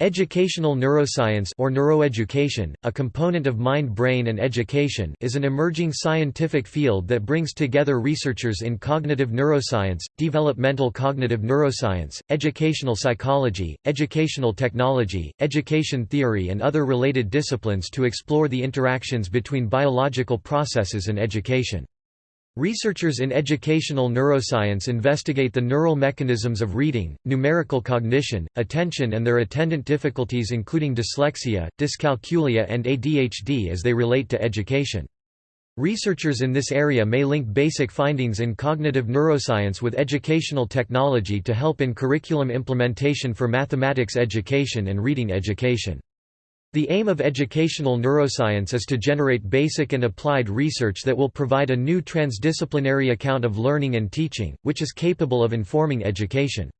Educational neuroscience or neuroeducation, a component of mind-brain and education is an emerging scientific field that brings together researchers in cognitive neuroscience, developmental cognitive neuroscience, educational psychology, educational technology, education theory and other related disciplines to explore the interactions between biological processes and education. Researchers in educational neuroscience investigate the neural mechanisms of reading, numerical cognition, attention and their attendant difficulties including dyslexia, dyscalculia and ADHD as they relate to education. Researchers in this area may link basic findings in cognitive neuroscience with educational technology to help in curriculum implementation for mathematics education and reading education. The aim of educational neuroscience is to generate basic and applied research that will provide a new transdisciplinary account of learning and teaching, which is capable of informing education.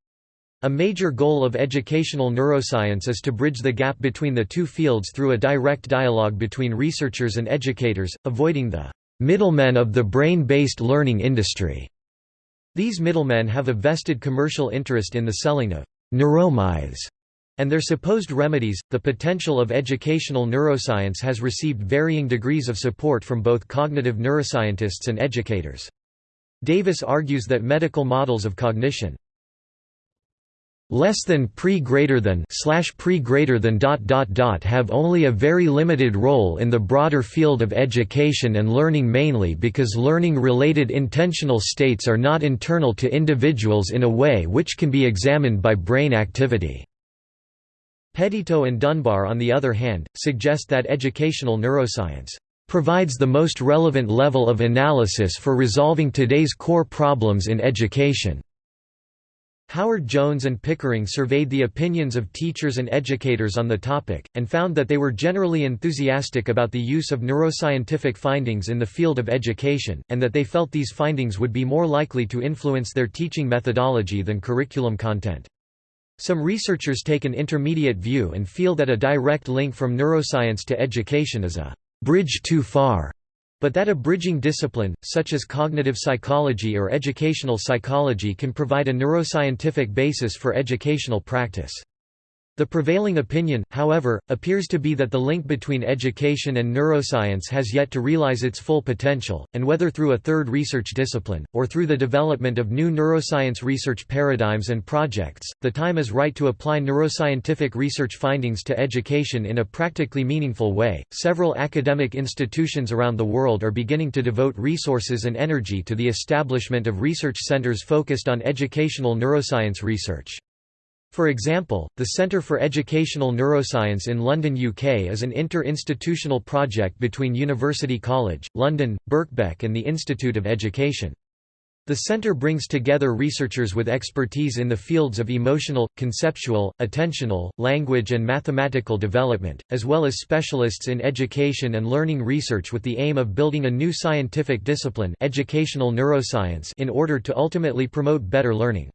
A major goal of educational neuroscience is to bridge the gap between the two fields through a direct dialogue between researchers and educators, avoiding the middlemen of the brain-based learning industry. These middlemen have a vested commercial interest in the selling of neuromyths and their supposed remedies. The potential of educational neuroscience has received varying degrees of support from both cognitive neuroscientists and educators. Davis argues that medical models of cognition less than pre greater than slash pre greater than dot dot dot have only a very limited role in the broader field of education and learning mainly because learning related intentional states are not internal to individuals in a way which can be examined by brain activity Petitto and Dunbar on the other hand, suggest that educational neuroscience provides the most relevant level of analysis for resolving today's core problems in education. Howard Jones and Pickering surveyed the opinions of teachers and educators on the topic, and found that they were generally enthusiastic about the use of neuroscientific findings in the field of education, and that they felt these findings would be more likely to influence their teaching methodology than curriculum content. Some researchers take an intermediate view and feel that a direct link from neuroscience to education is a bridge too far, but that a bridging discipline, such as cognitive psychology or educational psychology can provide a neuroscientific basis for educational practice. The prevailing opinion, however, appears to be that the link between education and neuroscience has yet to realize its full potential, and whether through a third research discipline, or through the development of new neuroscience research paradigms and projects, the time is right to apply neuroscientific research findings to education in a practically meaningful way. Several academic institutions around the world are beginning to devote resources and energy to the establishment of research centers focused on educational neuroscience research. For example, the Centre for Educational Neuroscience in London UK is an inter-institutional project between University College, London, Birkbeck and the Institute of Education. The centre brings together researchers with expertise in the fields of emotional, conceptual, attentional, language and mathematical development, as well as specialists in education and learning research with the aim of building a new scientific discipline educational neuroscience in order to ultimately promote better learning.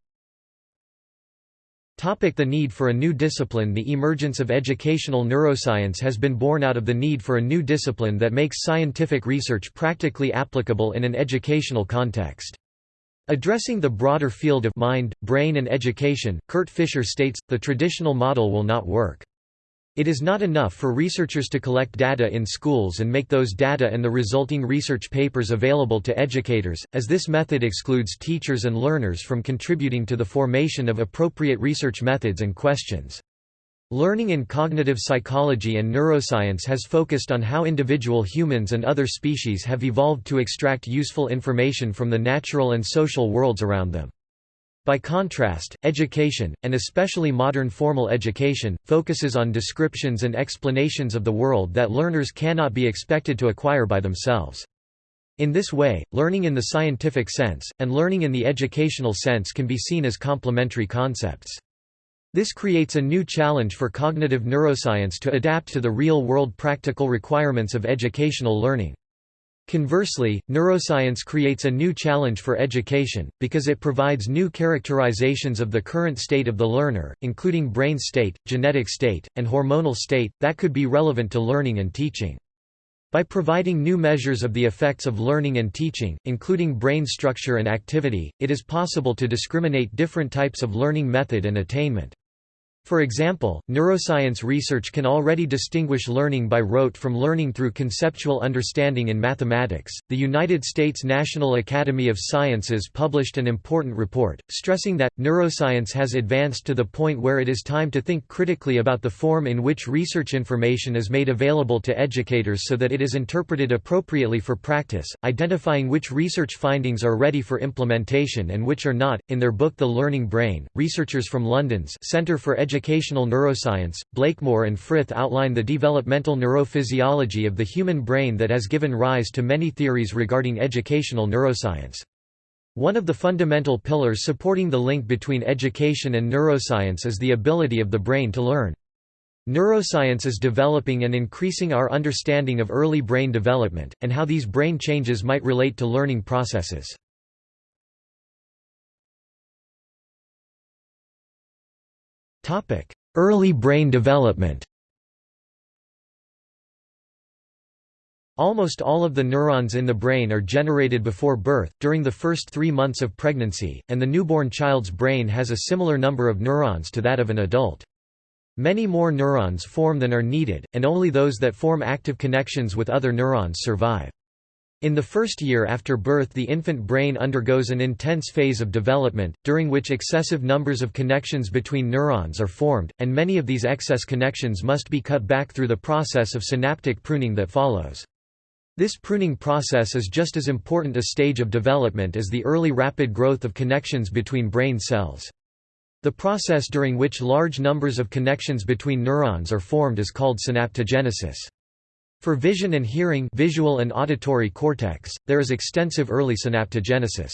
The need for a new discipline The emergence of educational neuroscience has been born out of the need for a new discipline that makes scientific research practically applicable in an educational context. Addressing the broader field of mind, brain and education, Kurt Fischer states, the traditional model will not work. It is not enough for researchers to collect data in schools and make those data and the resulting research papers available to educators, as this method excludes teachers and learners from contributing to the formation of appropriate research methods and questions. Learning in cognitive psychology and neuroscience has focused on how individual humans and other species have evolved to extract useful information from the natural and social worlds around them. By contrast, education, and especially modern formal education, focuses on descriptions and explanations of the world that learners cannot be expected to acquire by themselves. In this way, learning in the scientific sense, and learning in the educational sense can be seen as complementary concepts. This creates a new challenge for cognitive neuroscience to adapt to the real-world practical requirements of educational learning. Conversely, neuroscience creates a new challenge for education, because it provides new characterizations of the current state of the learner, including brain state, genetic state, and hormonal state, that could be relevant to learning and teaching. By providing new measures of the effects of learning and teaching, including brain structure and activity, it is possible to discriminate different types of learning method and attainment. For example, neuroscience research can already distinguish learning by rote from learning through conceptual understanding in mathematics. The United States National Academy of Sciences published an important report, stressing that neuroscience has advanced to the point where it is time to think critically about the form in which research information is made available to educators so that it is interpreted appropriately for practice, identifying which research findings are ready for implementation and which are not. In their book The Learning Brain, researchers from London's Centre for Educational Neuroscience, Blakemore and Frith outline the developmental neurophysiology of the human brain that has given rise to many theories regarding educational neuroscience. One of the fundamental pillars supporting the link between education and neuroscience is the ability of the brain to learn. Neuroscience is developing and increasing our understanding of early brain development, and how these brain changes might relate to learning processes. Early brain development Almost all of the neurons in the brain are generated before birth, during the first three months of pregnancy, and the newborn child's brain has a similar number of neurons to that of an adult. Many more neurons form than are needed, and only those that form active connections with other neurons survive. In the first year after birth the infant brain undergoes an intense phase of development, during which excessive numbers of connections between neurons are formed, and many of these excess connections must be cut back through the process of synaptic pruning that follows. This pruning process is just as important a stage of development as the early rapid growth of connections between brain cells. The process during which large numbers of connections between neurons are formed is called synaptogenesis. For vision and hearing visual and auditory cortex, there is extensive early synaptogenesis.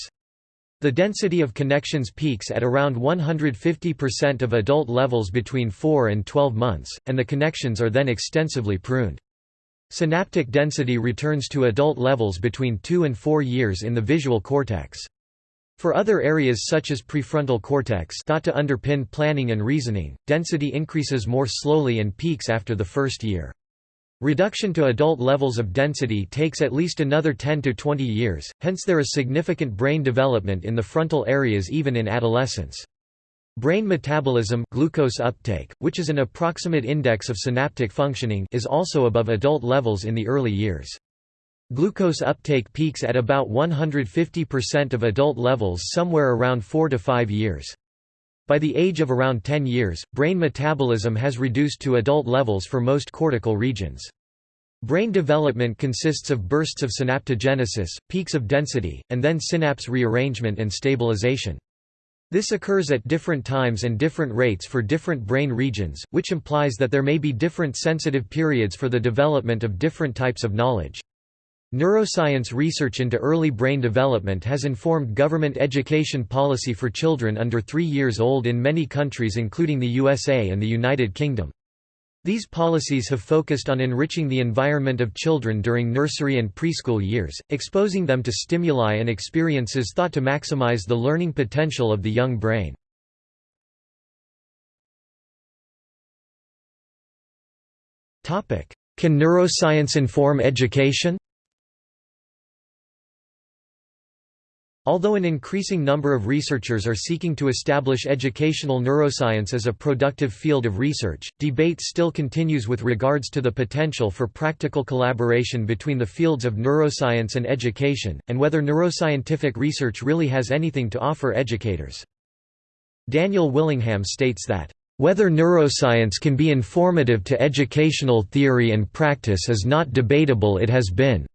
The density of connections peaks at around 150% of adult levels between 4 and 12 months, and the connections are then extensively pruned. Synaptic density returns to adult levels between 2 and 4 years in the visual cortex. For other areas such as prefrontal cortex thought to underpin planning and reasoning, density increases more slowly and peaks after the first year. Reduction to adult levels of density takes at least another 10 to 20 years, hence there is significant brain development in the frontal areas even in adolescence. Brain metabolism glucose uptake, which is an approximate index of synaptic functioning is also above adult levels in the early years. Glucose uptake peaks at about 150% of adult levels somewhere around 4 to 5 years. By the age of around 10 years, brain metabolism has reduced to adult levels for most cortical regions. Brain development consists of bursts of synaptogenesis, peaks of density, and then synapse rearrangement and stabilization. This occurs at different times and different rates for different brain regions, which implies that there may be different sensitive periods for the development of different types of knowledge. Neuroscience research into early brain development has informed government education policy for children under three years old in many countries including the USA and the United Kingdom. These policies have focused on enriching the environment of children during nursery and preschool years, exposing them to stimuli and experiences thought to maximize the learning potential of the young brain. Can neuroscience inform education? Although an increasing number of researchers are seeking to establish educational neuroscience as a productive field of research, debate still continues with regards to the potential for practical collaboration between the fields of neuroscience and education, and whether neuroscientific research really has anything to offer educators. Daniel Willingham states that, "...whether neuroscience can be informative to educational theory and practice is not debatable it has been."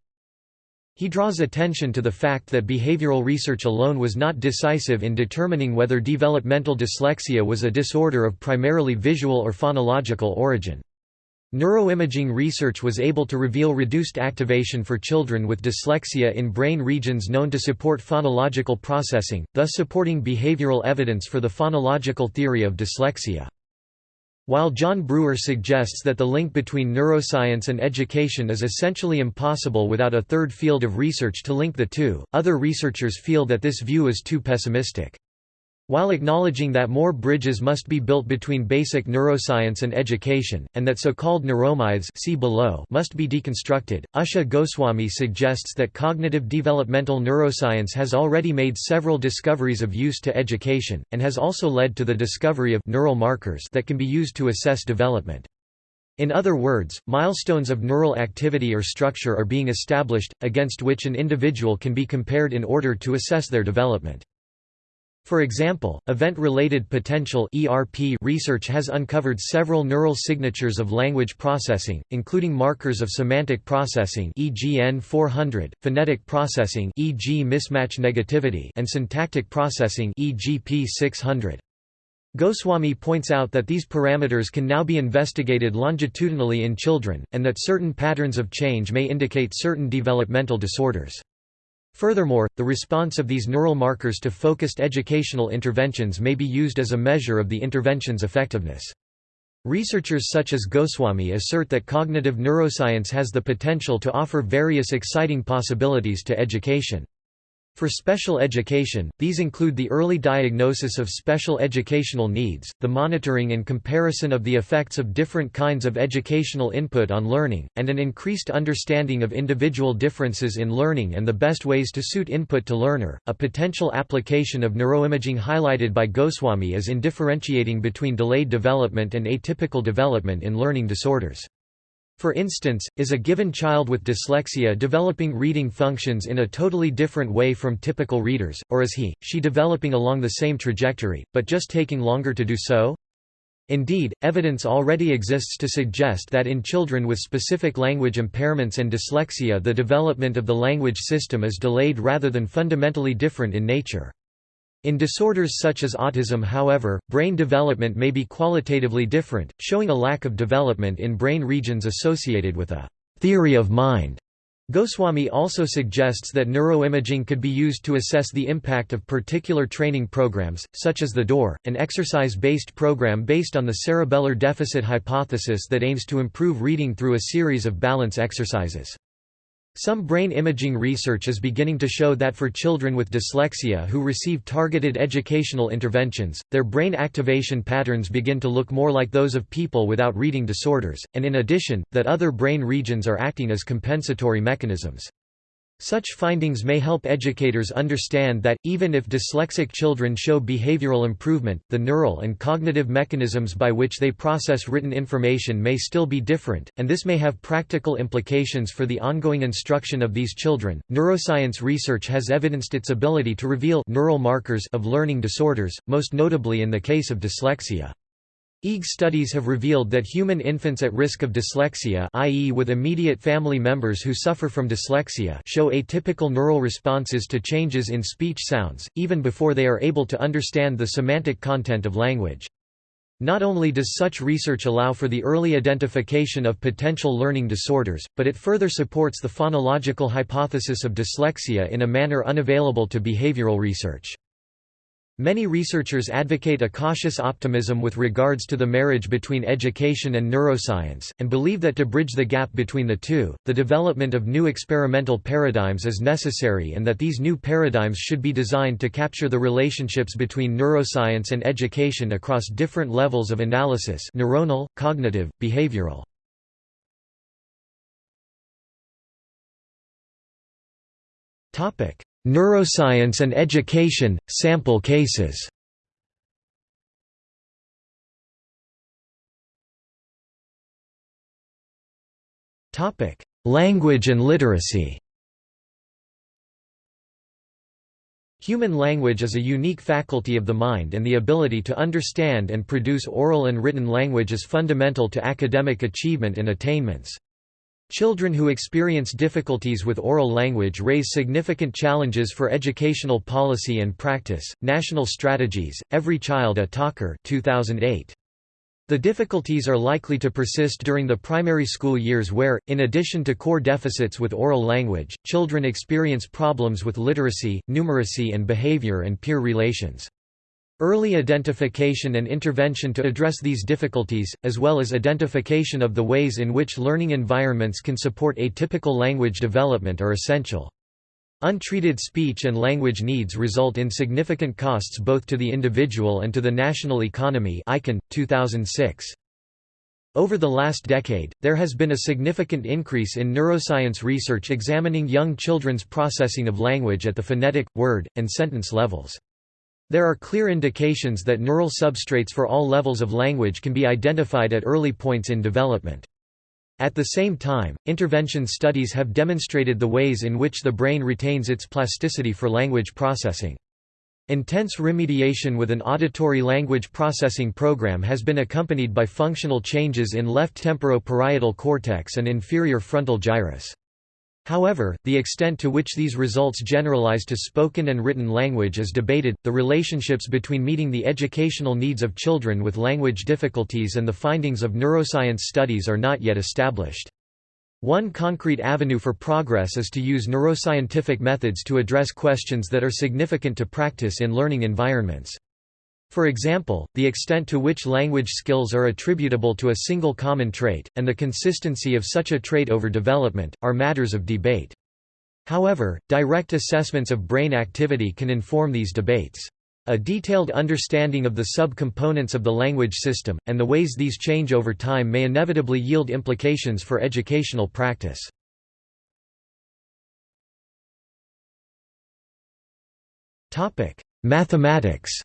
He draws attention to the fact that behavioral research alone was not decisive in determining whether developmental dyslexia was a disorder of primarily visual or phonological origin. Neuroimaging research was able to reveal reduced activation for children with dyslexia in brain regions known to support phonological processing, thus supporting behavioral evidence for the phonological theory of dyslexia. While John Bruer suggests that the link between neuroscience and education is essentially impossible without a third field of research to link the two, other researchers feel that this view is too pessimistic. While acknowledging that more bridges must be built between basic neuroscience and education, and that so-called neuromyths see below must be deconstructed, Usha Goswami suggests that cognitive developmental neuroscience has already made several discoveries of use to education, and has also led to the discovery of neural markers that can be used to assess development. In other words, milestones of neural activity or structure are being established, against which an individual can be compared in order to assess their development. For example, event-related potential (ERP) research has uncovered several neural signatures of language processing, including markers of semantic processing (e.g. N400), phonetic processing (e.g. mismatch negativity), and syntactic processing (e.g. P600). Goswami points out that these parameters can now be investigated longitudinally in children, and that certain patterns of change may indicate certain developmental disorders. Furthermore, the response of these neural markers to focused educational interventions may be used as a measure of the intervention's effectiveness. Researchers such as Goswami assert that cognitive neuroscience has the potential to offer various exciting possibilities to education. For special education, these include the early diagnosis of special educational needs, the monitoring and comparison of the effects of different kinds of educational input on learning, and an increased understanding of individual differences in learning and the best ways to suit input to learner. A potential application of neuroimaging highlighted by Goswami is in differentiating between delayed development and atypical development in learning disorders. For instance, is a given child with dyslexia developing reading functions in a totally different way from typical readers, or is he, she developing along the same trajectory, but just taking longer to do so? Indeed, evidence already exists to suggest that in children with specific language impairments and dyslexia the development of the language system is delayed rather than fundamentally different in nature. In disorders such as autism however, brain development may be qualitatively different, showing a lack of development in brain regions associated with a «theory of mind». Goswami also suggests that neuroimaging could be used to assess the impact of particular training programs, such as the DORE, an exercise-based program based on the cerebellar deficit hypothesis that aims to improve reading through a series of balance exercises. Some brain imaging research is beginning to show that for children with dyslexia who receive targeted educational interventions, their brain activation patterns begin to look more like those of people without reading disorders, and in addition, that other brain regions are acting as compensatory mechanisms. Such findings may help educators understand that, even if dyslexic children show behavioral improvement, the neural and cognitive mechanisms by which they process written information may still be different, and this may have practical implications for the ongoing instruction of these children. Neuroscience research has evidenced its ability to reveal neural markers of learning disorders, most notably in the case of dyslexia. EEG studies have revealed that human infants at risk of dyslexia i.e. with immediate family members who suffer from dyslexia show atypical neural responses to changes in speech sounds, even before they are able to understand the semantic content of language. Not only does such research allow for the early identification of potential learning disorders, but it further supports the phonological hypothesis of dyslexia in a manner unavailable to behavioral research. Many researchers advocate a cautious optimism with regards to the marriage between education and neuroscience, and believe that to bridge the gap between the two, the development of new experimental paradigms is necessary and that these new paradigms should be designed to capture the relationships between neuroscience and education across different levels of analysis neuronal, cognitive, behavioral. Neuroscience and education, sample cases Language and literacy Human language is a unique faculty of the mind and the ability to understand and produce oral and written language is fundamental to academic achievement and attainments. Children who experience difficulties with oral language raise significant challenges for educational policy and practice. National Strategies, Every Child a Talker 2008. The difficulties are likely to persist during the primary school years where, in addition to core deficits with oral language, children experience problems with literacy, numeracy and behavior and peer relations. Early identification and intervention to address these difficulties, as well as identification of the ways in which learning environments can support atypical language development are essential. Untreated speech and language needs result in significant costs both to the individual and to the national economy ICAN, 2006. Over the last decade, there has been a significant increase in neuroscience research examining young children's processing of language at the phonetic, word, and sentence levels. There are clear indications that neural substrates for all levels of language can be identified at early points in development. At the same time, intervention studies have demonstrated the ways in which the brain retains its plasticity for language processing. Intense remediation with an auditory language processing program has been accompanied by functional changes in left temporoparietal cortex and inferior frontal gyrus. However, the extent to which these results generalize to spoken and written language is debated. The relationships between meeting the educational needs of children with language difficulties and the findings of neuroscience studies are not yet established. One concrete avenue for progress is to use neuroscientific methods to address questions that are significant to practice in learning environments. For example, the extent to which language skills are attributable to a single common trait, and the consistency of such a trait over development, are matters of debate. However, direct assessments of brain activity can inform these debates. A detailed understanding of the sub-components of the language system, and the ways these change over time may inevitably yield implications for educational practice. Mathematics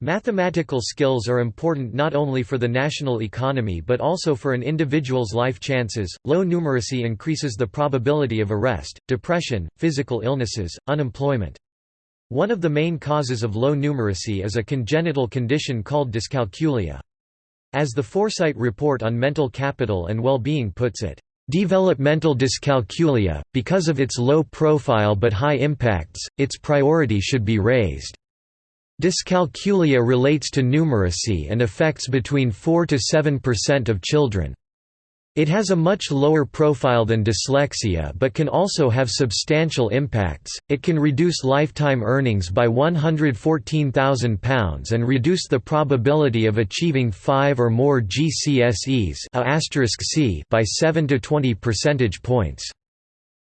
Mathematical skills are important not only for the national economy but also for an individual's life chances. Low numeracy increases the probability of arrest, depression, physical illnesses, unemployment. One of the main causes of low numeracy is a congenital condition called dyscalculia. As the Foresight Report on Mental Capital and Well-Being puts it, Developmental dyscalculia, because of its low profile but high impacts, its priority should be raised. Dyscalculia relates to numeracy and affects between 4 to 7% of children. It has a much lower profile than dyslexia but can also have substantial impacts. It can reduce lifetime earnings by £114,000 and reduce the probability of achieving 5 or more GCSEs by 7 to 20 percentage points.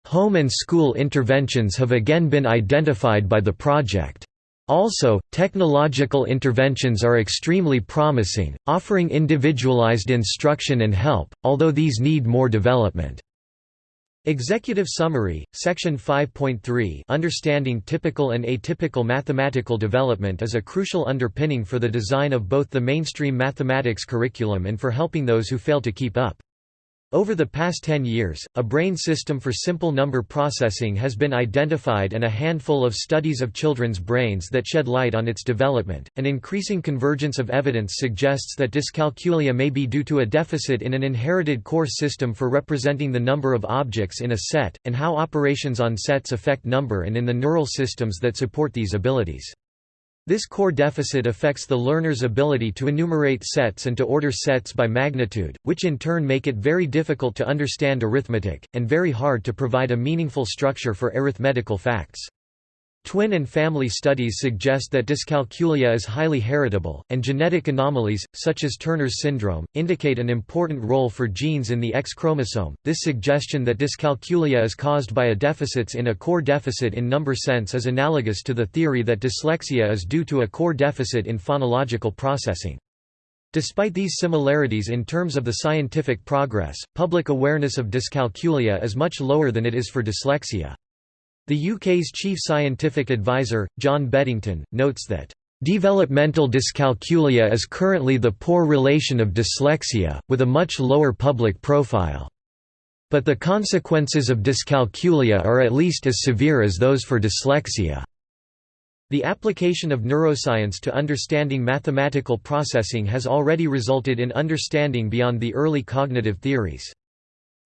Home and school interventions have again been identified by the project. Also, technological interventions are extremely promising, offering individualized instruction and help, although these need more development. Executive Summary, Section 5.3 Understanding typical and atypical mathematical development is a crucial underpinning for the design of both the mainstream mathematics curriculum and for helping those who fail to keep up. Over the past 10 years, a brain system for simple number processing has been identified and a handful of studies of children's brains that shed light on its development. An increasing convergence of evidence suggests that dyscalculia may be due to a deficit in an inherited core system for representing the number of objects in a set, and how operations on sets affect number and in the neural systems that support these abilities. This core deficit affects the learner's ability to enumerate sets and to order sets by magnitude, which in turn make it very difficult to understand arithmetic, and very hard to provide a meaningful structure for arithmetical facts. Twin and family studies suggest that dyscalculia is highly heritable, and genetic anomalies, such as Turner's syndrome, indicate an important role for genes in the X chromosome. This suggestion that dyscalculia is caused by a deficits in a core deficit in number sense is analogous to the theory that dyslexia is due to a core deficit in phonological processing. Despite these similarities in terms of the scientific progress, public awareness of dyscalculia is much lower than it is for dyslexia. The UK's chief scientific advisor, John Beddington, notes that, "...developmental dyscalculia is currently the poor relation of dyslexia, with a much lower public profile. But the consequences of dyscalculia are at least as severe as those for dyslexia." The application of neuroscience to understanding mathematical processing has already resulted in understanding beyond the early cognitive theories.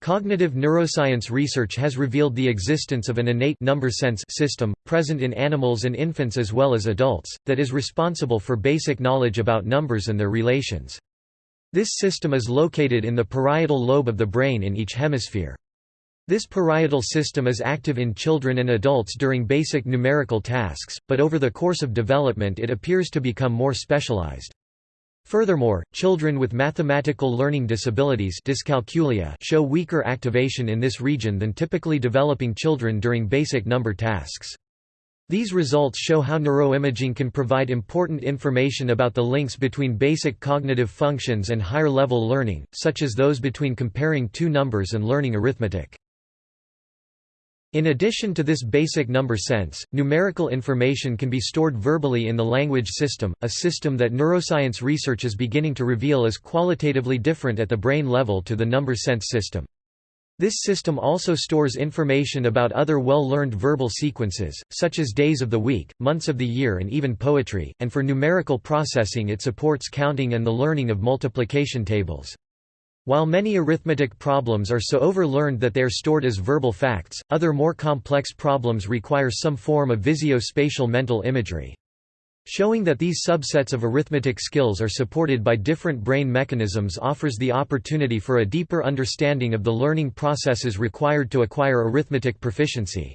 Cognitive neuroscience research has revealed the existence of an innate number sense system, present in animals and infants as well as adults, that is responsible for basic knowledge about numbers and their relations. This system is located in the parietal lobe of the brain in each hemisphere. This parietal system is active in children and adults during basic numerical tasks, but over the course of development it appears to become more specialized. Furthermore, children with mathematical learning disabilities dyscalculia show weaker activation in this region than typically developing children during basic number tasks. These results show how neuroimaging can provide important information about the links between basic cognitive functions and higher-level learning, such as those between comparing two numbers and learning arithmetic. In addition to this basic number sense, numerical information can be stored verbally in the language system, a system that neuroscience research is beginning to reveal is qualitatively different at the brain level to the number sense system. This system also stores information about other well-learned verbal sequences, such as days of the week, months of the year and even poetry, and for numerical processing it supports counting and the learning of multiplication tables. While many arithmetic problems are so overlearned that they are stored as verbal facts, other more complex problems require some form of visuo-spatial mental imagery. Showing that these subsets of arithmetic skills are supported by different brain mechanisms offers the opportunity for a deeper understanding of the learning processes required to acquire arithmetic proficiency.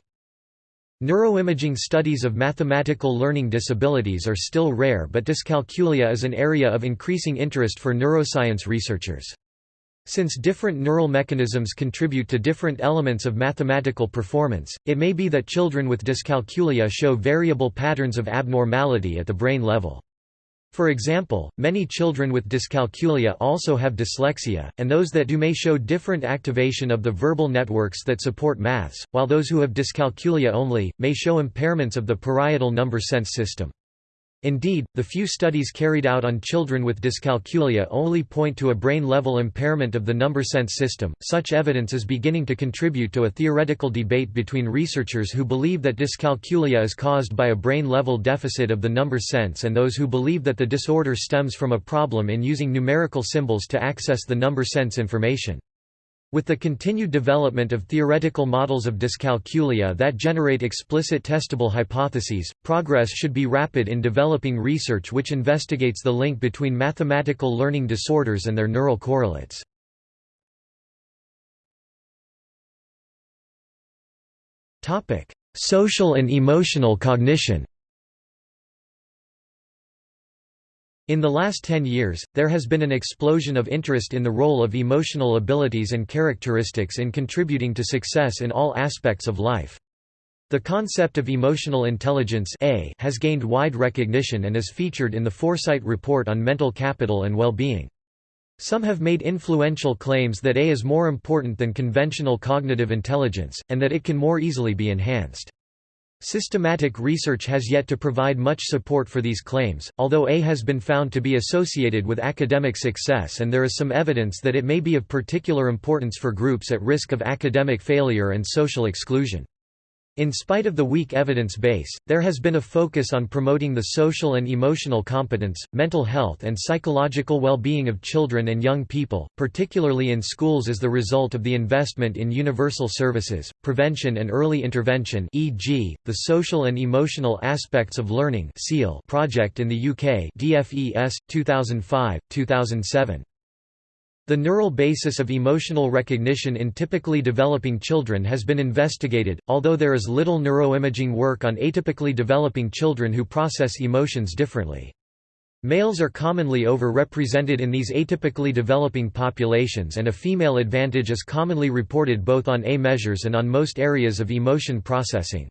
Neuroimaging studies of mathematical learning disabilities are still rare but dyscalculia is an area of increasing interest for neuroscience researchers. Since different neural mechanisms contribute to different elements of mathematical performance, it may be that children with dyscalculia show variable patterns of abnormality at the brain level. For example, many children with dyscalculia also have dyslexia, and those that do may show different activation of the verbal networks that support maths, while those who have dyscalculia only, may show impairments of the parietal number sense system. Indeed, the few studies carried out on children with dyscalculia only point to a brain-level impairment of the number sense system. Such evidence is beginning to contribute to a theoretical debate between researchers who believe that dyscalculia is caused by a brain-level deficit of the number sense and those who believe that the disorder stems from a problem in using numerical symbols to access the number sense information. With the continued development of theoretical models of dyscalculia that generate explicit testable hypotheses, progress should be rapid in developing research which investigates the link between mathematical learning disorders and their neural correlates. Social and emotional cognition In the last ten years, there has been an explosion of interest in the role of emotional abilities and characteristics in contributing to success in all aspects of life. The concept of emotional intelligence A has gained wide recognition and is featured in the Foresight Report on Mental Capital and Well-Being. Some have made influential claims that A is more important than conventional cognitive intelligence, and that it can more easily be enhanced. Systematic research has yet to provide much support for these claims, although A has been found to be associated with academic success and there is some evidence that it may be of particular importance for groups at risk of academic failure and social exclusion. In spite of the weak evidence base, there has been a focus on promoting the social and emotional competence, mental health and psychological well-being of children and young people, particularly in schools as the result of the investment in universal services, prevention and early intervention e.g., the Social and Emotional Aspects of Learning project in the UK DFES, 2005, 2007. The neural basis of emotional recognition in typically developing children has been investigated, although there is little neuroimaging work on atypically developing children who process emotions differently. Males are commonly overrepresented in these atypically developing populations and a female advantage is commonly reported both on A measures and on most areas of emotion processing.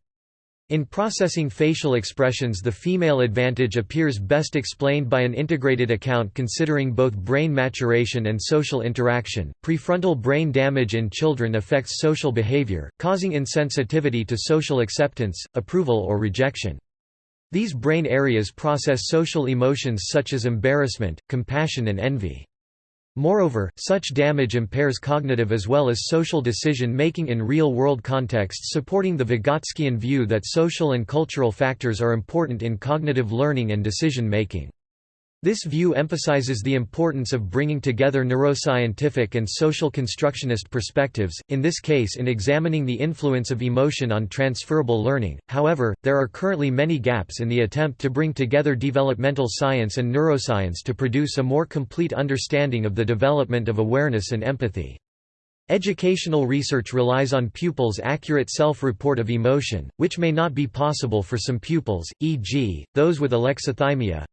In processing facial expressions the female advantage appears best explained by an integrated account considering both brain maturation and social interaction. Prefrontal brain damage in children affects social behavior, causing insensitivity to social acceptance, approval or rejection. These brain areas process social emotions such as embarrassment, compassion and envy. Moreover, such damage impairs cognitive as well as social decision-making in real-world contexts supporting the Vygotskian view that social and cultural factors are important in cognitive learning and decision-making. This view emphasizes the importance of bringing together neuroscientific and social constructionist perspectives, in this case in examining the influence of emotion on transferable learning. However, there are currently many gaps in the attempt to bring together developmental science and neuroscience to produce a more complete understanding of the development of awareness and empathy. Educational research relies on pupils' accurate self-report of emotion, which may not be possible for some pupils, e.g., those with alexithymia,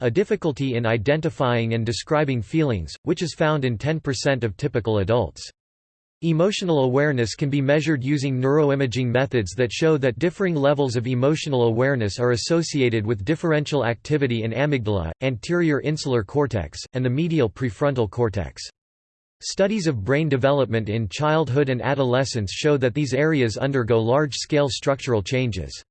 a difficulty in identifying and describing feelings, which is found in 10% of typical adults. Emotional awareness can be measured using neuroimaging methods that show that differing levels of emotional awareness are associated with differential activity in amygdala, anterior insular cortex, and the medial prefrontal cortex. Studies of brain development in childhood and adolescence show that these areas undergo large-scale structural changes.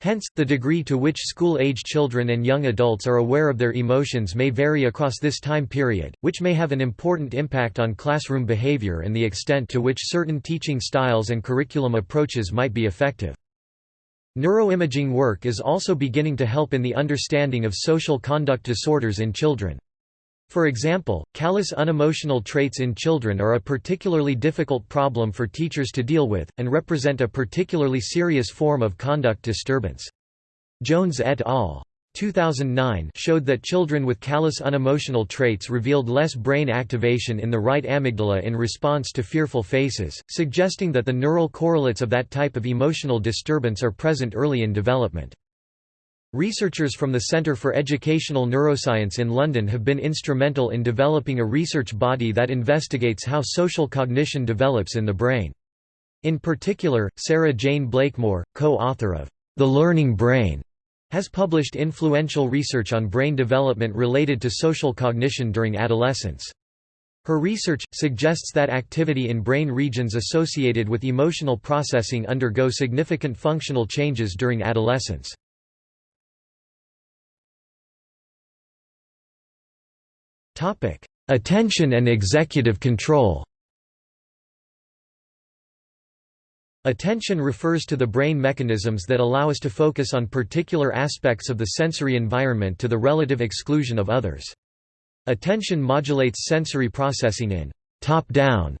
Hence, the degree to which school-age children and young adults are aware of their emotions may vary across this time period, which may have an important impact on classroom behavior and the extent to which certain teaching styles and curriculum approaches might be effective. Neuroimaging work is also beginning to help in the understanding of social conduct disorders in children. For example, callous unemotional traits in children are a particularly difficult problem for teachers to deal with, and represent a particularly serious form of conduct disturbance. Jones et al. 2009 showed that children with callous unemotional traits revealed less brain activation in the right amygdala in response to fearful faces, suggesting that the neural correlates of that type of emotional disturbance are present early in development. Researchers from the Centre for Educational Neuroscience in London have been instrumental in developing a research body that investigates how social cognition develops in the brain. In particular, Sarah Jayne Blakemore, co-author of The Learning Brain, has published influential research on brain development related to social cognition during adolescence. Her research, suggests that activity in brain regions associated with emotional processing undergo significant functional changes during adolescence. Attention and executive control Attention refers to the brain mechanisms that allow us to focus on particular aspects of the sensory environment to the relative exclusion of others. Attention modulates sensory processing in top-down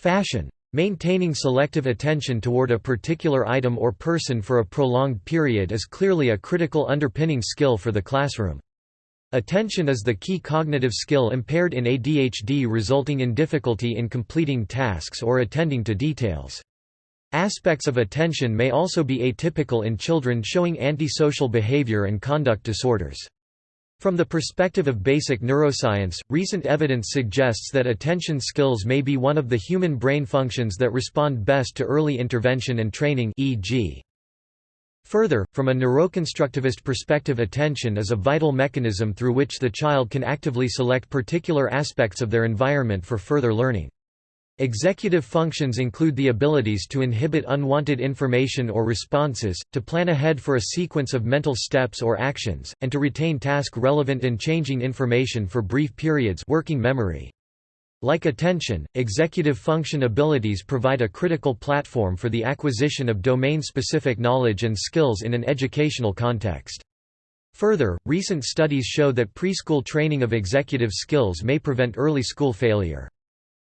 fashion. Maintaining selective attention toward a particular item or person for a prolonged period is clearly a critical underpinning skill for the classroom. Attention is the key cognitive skill impaired in ADHD resulting in difficulty in completing tasks or attending to details. Aspects of attention may also be atypical in children showing antisocial behavior and conduct disorders. From the perspective of basic neuroscience, recent evidence suggests that attention skills may be one of the human brain functions that respond best to early intervention and training e.g. Further, from a neuroconstructivist perspective attention is a vital mechanism through which the child can actively select particular aspects of their environment for further learning. Executive functions include the abilities to inhibit unwanted information or responses, to plan ahead for a sequence of mental steps or actions, and to retain task-relevant and changing information for brief periods working memory. Like attention, executive function abilities provide a critical platform for the acquisition of domain-specific knowledge and skills in an educational context. Further, recent studies show that preschool training of executive skills may prevent early school failure.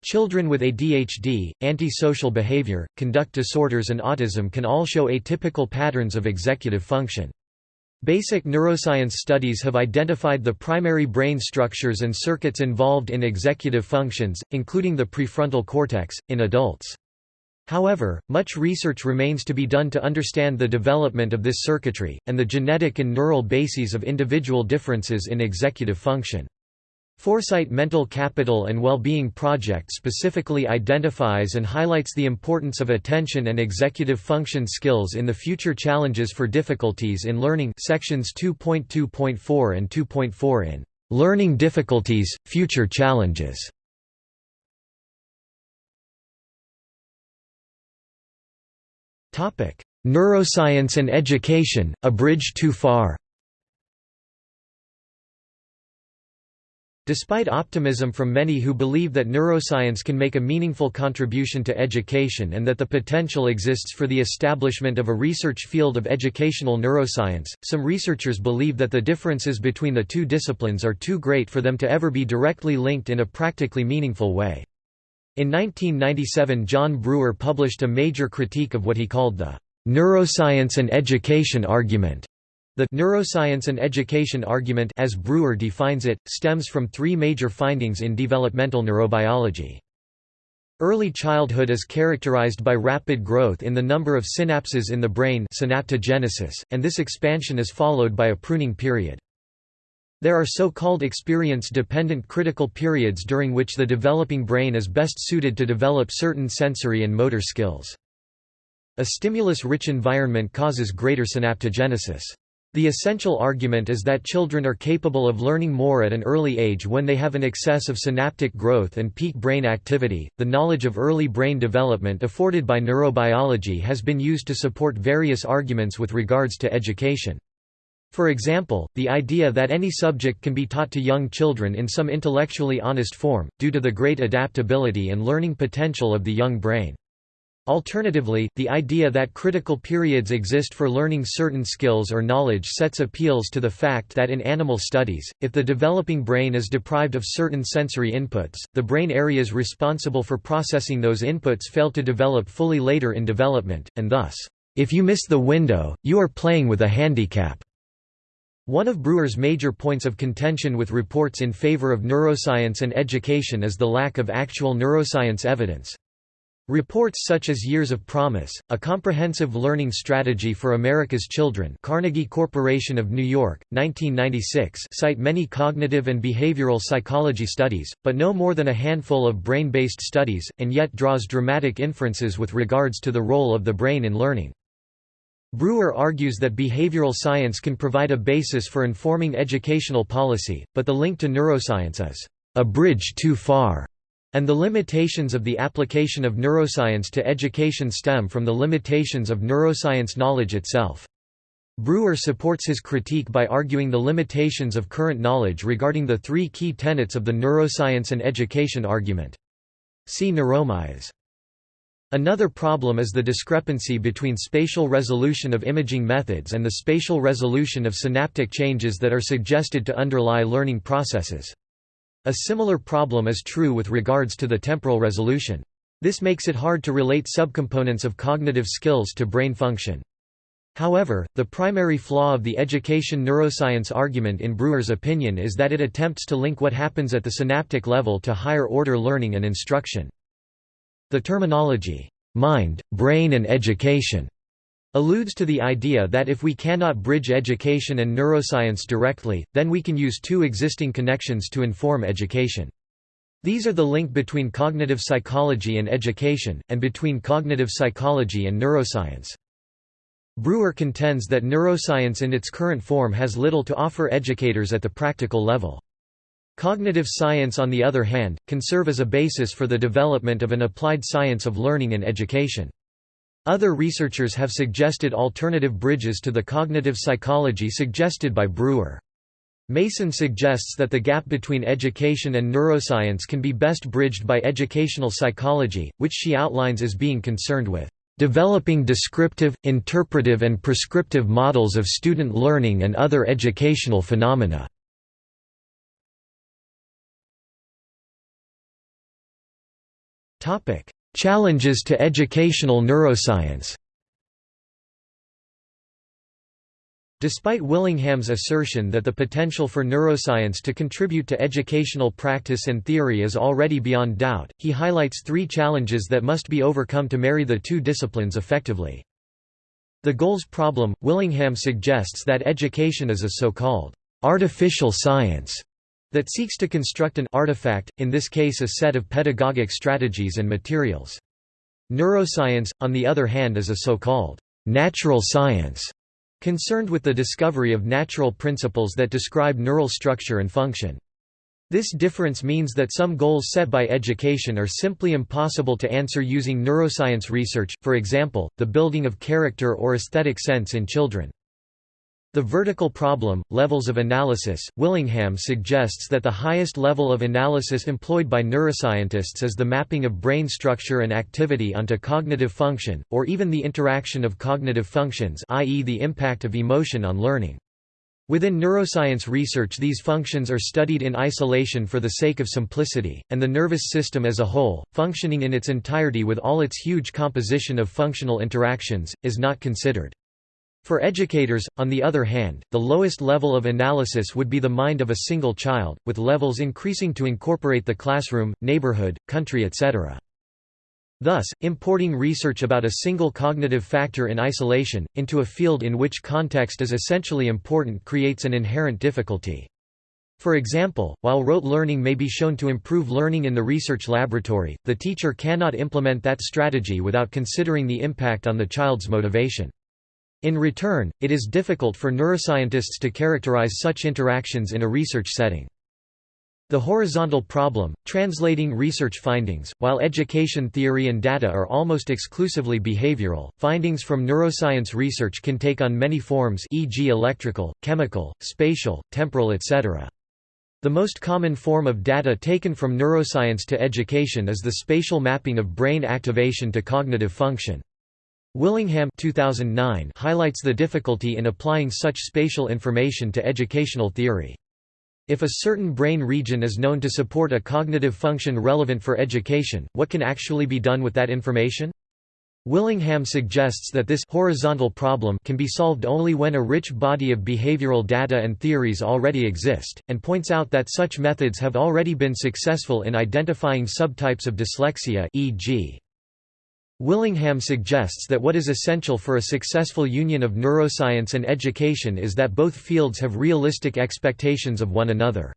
Children with ADHD, antisocial behavior, conduct disorders and autism can all show atypical patterns of executive function. Basic neuroscience studies have identified the primary brain structures and circuits involved in executive functions, including the prefrontal cortex, in adults. However, much research remains to be done to understand the development of this circuitry, and the genetic and neural bases of individual differences in executive function. Foresight Mental Capital and Well-Being Project specifically identifies and highlights the importance of attention and executive function skills in the future challenges for difficulties in learning sections 2.2.4 and 2.4 in Learning Difficulties, Future Challenges. Neuroscience and Education, A Bridge Too Far Despite optimism from many who believe that neuroscience can make a meaningful contribution to education and that the potential exists for the establishment of a research field of educational neuroscience, some researchers believe that the differences between the two disciplines are too great for them to ever be directly linked in a practically meaningful way. In 1997 John Bruer published a major critique of what he called the neuroscience and education argument the neuroscience and education argument as Bruer defines it, stems from three major findings in developmental neurobiology. Early childhood is characterized by rapid growth in the number of synapses in the brain synaptogenesis, and this expansion is followed by a pruning period. There are so-called experience-dependent critical periods during which the developing brain is best suited to develop certain sensory and motor skills. A stimulus-rich environment causes greater synaptogenesis. The essential argument is that children are capable of learning more at an early age when they have an excess of synaptic growth and peak brain activity. The knowledge of early brain development afforded by neurobiology has been used to support various arguments with regards to education. For example, the idea that any subject can be taught to young children in some intellectually honest form, due to the great adaptability and learning potential of the young brain. Alternatively, the idea that critical periods exist for learning certain skills or knowledge sets appeals to the fact that in animal studies, if the developing brain is deprived of certain sensory inputs, the brain areas responsible for processing those inputs fail to develop fully later in development, and thus, if you miss the window, you are playing with a handicap. One of Bruer's major points of contention with reports in favor of neuroscience and education is the lack of actual neuroscience evidence. Reports such as Years of Promise, A Comprehensive Learning Strategy for America's Children Carnegie Corporation of New York, 1996 cite many cognitive and behavioral psychology studies, but no more than a handful of brain-based studies, and yet draws dramatic inferences with regards to the role of the brain in learning. Bruer argues that behavioral science can provide a basis for informing educational policy, but the link to neuroscience is a bridge too far, and the limitations of the application of neuroscience to education stem from the limitations of neuroscience knowledge itself. Bruer supports his critique by arguing the limitations of current knowledge regarding the three key tenets of the neuroscience and education argument. See neuromyths. Another problem is the discrepancy between spatial resolution of imaging methods and the spatial resolution of synaptic changes that are suggested to underlie learning processes. A similar problem is true with regards to the temporal resolution. This makes it hard to relate subcomponents of cognitive skills to brain function. However, the primary flaw of the education neuroscience argument in Bruer's opinion is that it attempts to link what happens at the synaptic level to higher order learning and instruction. The terminology, mind, brain and education, alludes to the idea that if we cannot bridge education and neuroscience directly, then we can use two existing connections to inform education. These are the link between cognitive psychology and education, and between cognitive psychology and neuroscience. Bruer contends that neuroscience in its current form has little to offer educators at the practical level. Cognitive science on the other hand, can serve as a basis for the development of an applied science of learning and education. Other researchers have suggested alternative bridges to the cognitive psychology suggested by Bruer. Mason suggests that the gap between education and neuroscience can be best bridged by educational psychology, which she outlines as being concerned with developing descriptive, interpretive and prescriptive models of student learning and other educational phenomena. Challenges to educational neuroscience Despite Willingham's assertion that the potential for neuroscience to contribute to educational practice and theory is already beyond doubt, he highlights three challenges that must be overcome to marry the two disciplines effectively. The goals problem – Willingham suggests that education is a so-called artificial science that seeks to construct an artifact, in this case a set of pedagogic strategies and materials. Neuroscience, on the other hand is a so-called natural science, concerned with the discovery of natural principles that describe neural structure and function. This difference means that some goals set by education are simply impossible to answer using neuroscience research, for example, the building of character or aesthetic sense in children. The vertical problem, levels of analysis, Willingham suggests that the highest level of analysis employed by neuroscientists is the mapping of brain structure and activity onto cognitive function, or even the interaction of cognitive functions i.e. the impact of emotion on learning. Within neuroscience research these functions are studied in isolation for the sake of simplicity, and the nervous system as a whole, functioning in its entirety with all its huge composition of functional interactions, is not considered. For educators, on the other hand, the lowest level of analysis would be the mind of a single child, with levels increasing to incorporate the classroom, neighborhood, country etc. Thus, importing research about a single cognitive factor in isolation, into a field in which context is essentially important creates an inherent difficulty. For example, while rote learning may be shown to improve learning in the research laboratory, the teacher cannot implement that strategy without considering the impact on the child's motivation. In return, it is difficult for neuroscientists to characterize such interactions in a research setting. The horizontal problem, translating research findings, while education theory and data are almost exclusively behavioral, findings from neuroscience research can take on many forms e.g. electrical, chemical, spatial, temporal etc. The most common form of data taken from neuroscience to education is the spatial mapping of brain activation to cognitive function. Willingham 2009 highlights the difficulty in applying such spatial information to educational theory. If a certain brain region is known to support a cognitive function relevant for education, what can actually be done with that information? Willingham suggests that this horizontal problem can be solved only when a rich body of behavioral data and theories already exist, and points out that such methods have already been successful in identifying subtypes of dyslexia e.g. Willingham suggests that what is essential for a successful union of neuroscience and education is that both fields have realistic expectations of one another.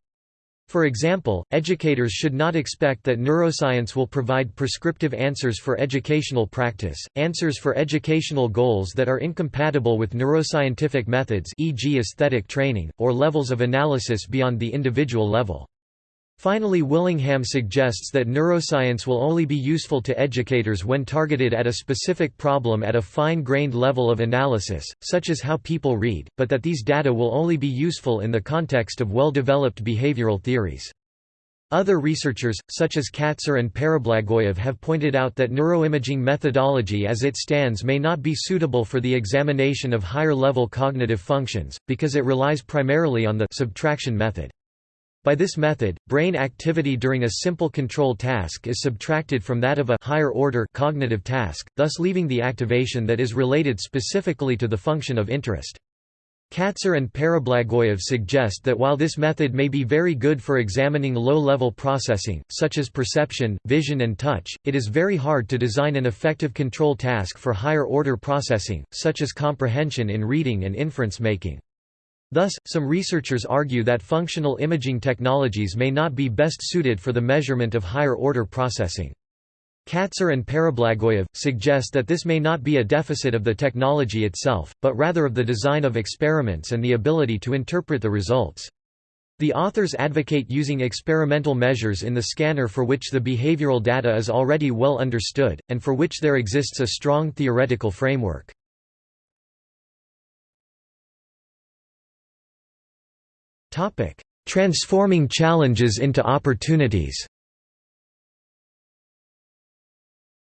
For example, educators should not expect that neuroscience will provide prescriptive answers for educational practice, answers for educational goals that are incompatible with neuroscientific methods e.g. aesthetic training, or levels of analysis beyond the individual level. Finally Willingham suggests that neuroscience will only be useful to educators when targeted at a specific problem at a fine-grained level of analysis, such as how people read, but that these data will only be useful in the context of well-developed behavioral theories. Other researchers, such as Katzir and Pare-Blagoev have pointed out that neuroimaging methodology as it stands may not be suitable for the examination of higher-level cognitive functions, because it relies primarily on the subtraction method. By this method, brain activity during a simple control task is subtracted from that of a higher order cognitive task, thus leaving the activation that is related specifically to the function of interest. Katzir and Pare-Blagoev suggest that while this method may be very good for examining low-level processing, such as perception, vision and touch, it is very hard to design an effective control task for higher-order processing, such as comprehension in reading and inference making. Thus, some researchers argue that functional imaging technologies may not be best suited for the measurement of higher-order processing. Katzir and Pare-Blagoev, suggest that this may not be a deficit of the technology itself, but rather of the design of experiments and the ability to interpret the results. The authors advocate using experimental measures in the scanner for which the behavioral data is already well understood, and for which there exists a strong theoretical framework. Topic: Transforming challenges into opportunities.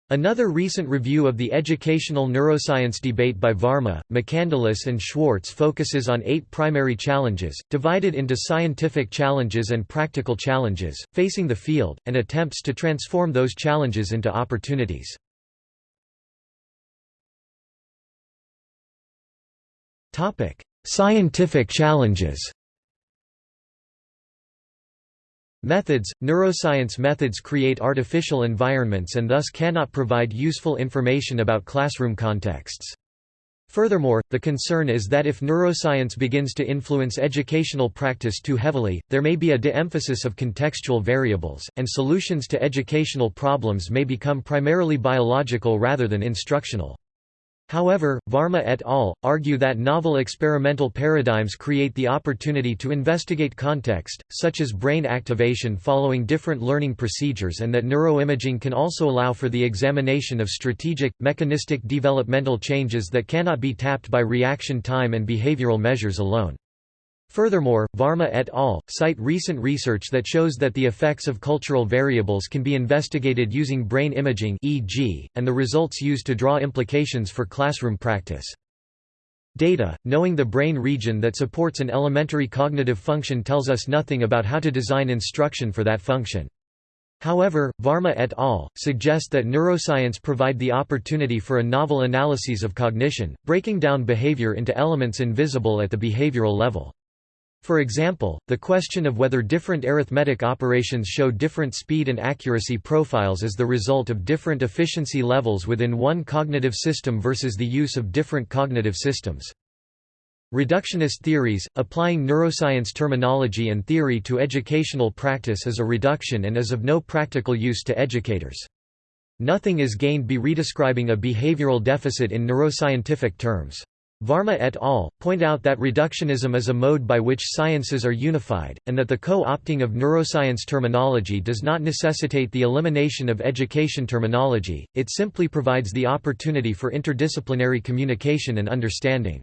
Another recent review of the educational neuroscience debate by Varma, McCandliss and Schwartz focuses on eight primary challenges, divided into scientific challenges and practical challenges, facing the field, and attempts to transform those challenges into opportunities. Scientific challenges Methods – Neuroscience methods create artificial environments and thus cannot provide useful information about classroom contexts. Furthermore, the concern is that if neuroscience begins to influence educational practice too heavily, there may be a de-emphasis of contextual variables, and solutions to educational problems may become primarily biological rather than instructional. However, Varma et al. argue that novel experimental paradigms create the opportunity to investigate context, such as brain activation following different learning procedures and that neuroimaging can also allow for the examination of strategic, mechanistic developmental changes that cannot be tapped by reaction time and behavioral measures alone. Furthermore, Varma et al. cite recent research that shows that the effects of cultural variables can be investigated using brain imaging e.g., and the results used to draw implications for classroom practice. Data, knowing the brain region that supports an elementary cognitive function tells us nothing about how to design instruction for that function. However, Varma et al. suggest that neuroscience provide the opportunity for a novel analyses of cognition, breaking down behavior into elements invisible at the behavioral level. For example, the question of whether different arithmetic operations show different speed and accuracy profiles is the result of different efficiency levels within one cognitive system versus the use of different cognitive systems. Reductionist theories, applying neuroscience terminology and theory to educational practice is a reduction and is of no practical use to educators. Nothing is gained by redescribing a behavioral deficit in neuroscientific terms. Varma et al. point out that reductionism is a mode by which sciences are unified, and that the co-opting of neuroscience terminology does not necessitate the elimination of education terminology, it simply provides the opportunity for interdisciplinary communication and understanding.